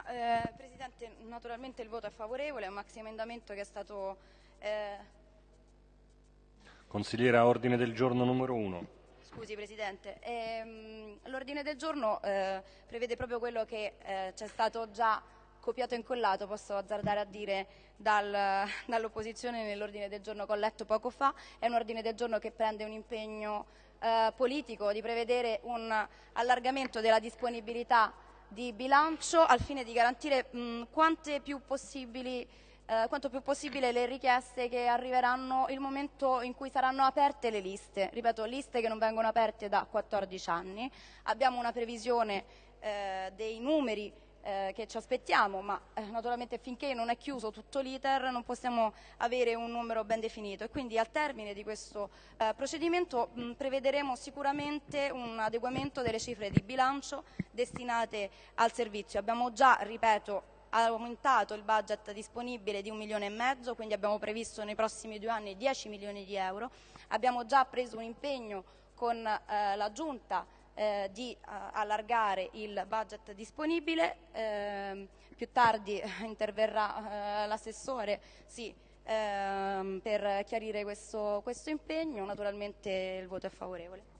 Ma, eh, Presidente, naturalmente il voto è favorevole, è un maxi emendamento che è stato... Eh... Consigliera, ordine del giorno numero 1. Scusi Presidente, ehm, l'ordine del giorno eh, prevede proprio quello che eh, c'è stato già copiato e incollato, posso azzardare a dire, dal, dall'opposizione nell'ordine del giorno che ho letto poco fa. È un ordine del giorno che prende un impegno eh, politico di prevedere un allargamento della disponibilità di bilancio al fine di garantire mh, più possibili, eh, quanto più possibile le richieste che arriveranno il momento in cui saranno aperte le liste. Ripeto, liste che non vengono aperte da 14 anni. Abbiamo una previsione eh, dei numeri eh, che ci aspettiamo, ma eh, naturalmente finché non è chiuso tutto l'iter non possiamo avere un numero ben definito e quindi al termine di questo eh, procedimento mh, prevederemo sicuramente un adeguamento delle cifre di bilancio destinate al servizio. Abbiamo già, ripeto, aumentato il budget disponibile di un milione e mezzo, quindi abbiamo previsto nei prossimi due anni 10 milioni di euro. Abbiamo già preso un impegno con eh, la Giunta eh, di uh, allargare il budget disponibile, eh, più tardi interverrà eh, l'assessore sì, ehm, per chiarire questo, questo impegno, naturalmente il voto è favorevole.